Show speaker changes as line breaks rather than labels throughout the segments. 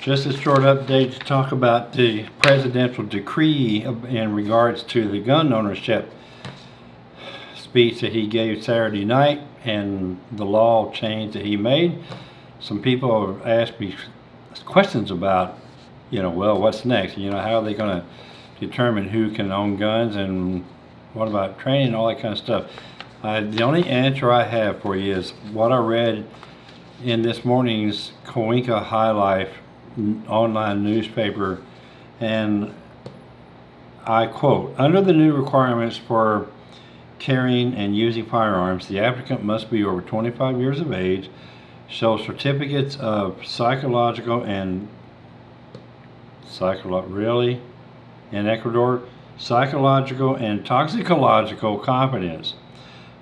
Just a short update to talk about the presidential decree in regards to the gun ownership speech that he gave Saturday night and the law change that he made. Some people have asked me questions about, you know, well, what's next? You know, how are they going to determine who can own guns and what about training and all that kind of stuff? Uh, the only answer I have for you is what I read in this morning's Cuenca High Life online newspaper and I quote, under the new requirements for carrying and using firearms, the applicant must be over 25 years of age, show certificates of psychological and psycholo really in Ecuador, psychological and toxicological competence.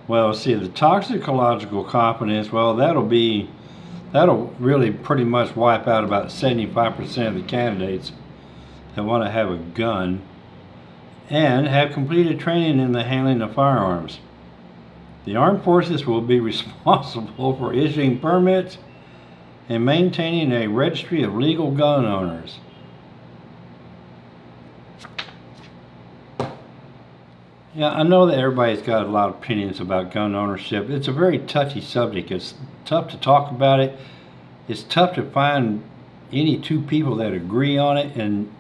Well, see, the toxicological competence, well, that'll be that'll really pretty much wipe out about 75% of the candidates that want to have a gun and have completed training in the handling of firearms. The armed forces will be responsible for issuing permits and maintaining a registry of legal gun owners. Yeah, I know that everybody's got a lot of opinions about gun ownership. It's a very touchy subject. It's tough to talk about it. It's tough to find any two people that agree on it. And,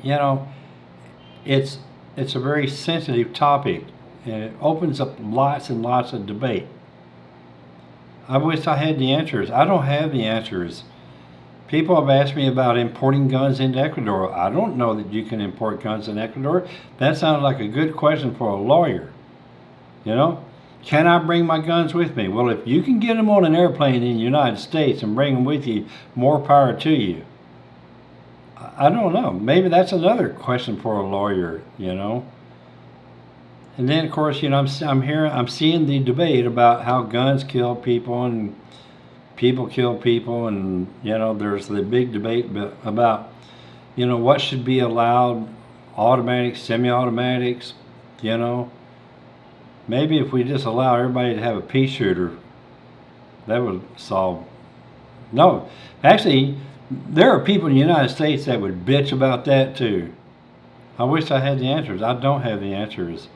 you know, it's, it's a very sensitive topic. And it opens up lots and lots of debate. I wish I had the answers. I don't have the answers. People have asked me about importing guns into Ecuador. I don't know that you can import guns in Ecuador. That sounds like a good question for a lawyer. You know, can I bring my guns with me? Well, if you can get them on an airplane in the United States and bring them with you, more power to you. I don't know. Maybe that's another question for a lawyer, you know. And then, of course, you know, I'm, I'm hearing, I'm seeing the debate about how guns kill people and people kill people and you know there's the big debate about you know what should be allowed automatics semi-automatics you know? Maybe if we just allow everybody to have a pea shooter that would solve no actually there are people in the United States that would bitch about that too. I wish I had the answers. I don't have the answers.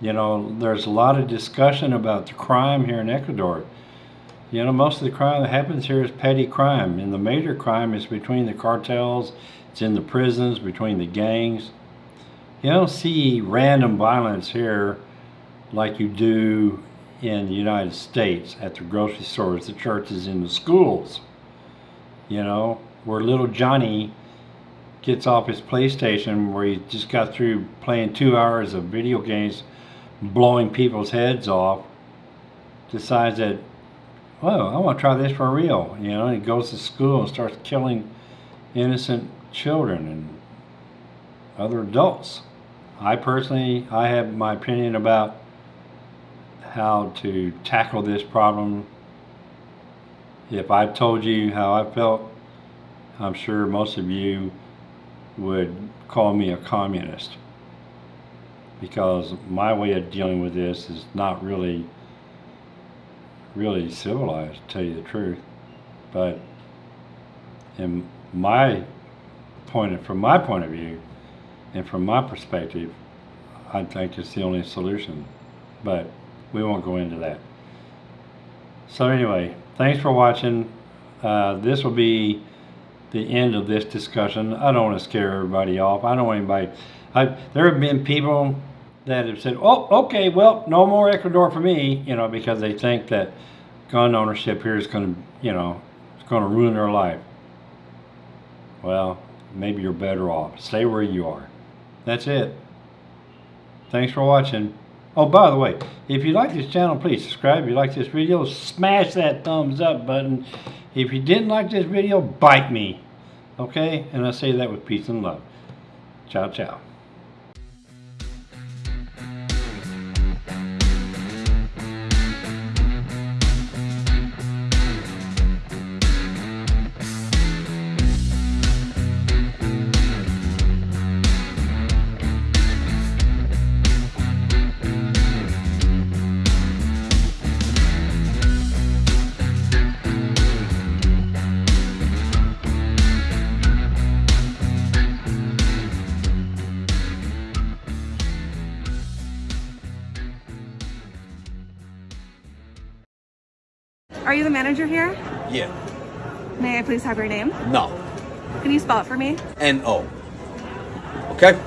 You know there's a lot of discussion about the crime here in Ecuador you know, most of the crime that happens here is petty crime, and the major crime is between the cartels, it's in the prisons, between the gangs. You don't see random violence here like you do in the United States at the grocery stores, the churches, in the schools. You know, where little Johnny gets off his PlayStation where he just got through playing two hours of video games, blowing people's heads off, decides that well, I want to try this for real. You know, he goes to school and starts killing innocent children and other adults. I personally, I have my opinion about how to tackle this problem. If I told you how I felt, I'm sure most of you would call me a communist because my way of dealing with this is not really really civilized, to tell you the truth. But in my point, of, from my point of view, and from my perspective, I think it's the only solution. But we won't go into that. So anyway, thanks for watching. Uh, this will be the end of this discussion. I don't want to scare everybody off. I don't want anybody. I, there have been people that have said, oh, okay, well, no more Ecuador for me, you know, because they think that gun ownership here is going to, you know, it's going to ruin their life. Well, maybe you're better off. Stay where you are. That's it. Thanks for watching. Oh, by the way, if you like this channel, please subscribe. If you like this video, smash that thumbs up button. If you didn't like this video, bite me. Okay? And I say that with peace and love. Ciao, ciao.
Are you the manager here?
Yeah.
May I please have your name?
No.
Can you spell it for me?
N O. Okay?